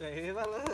谁吧了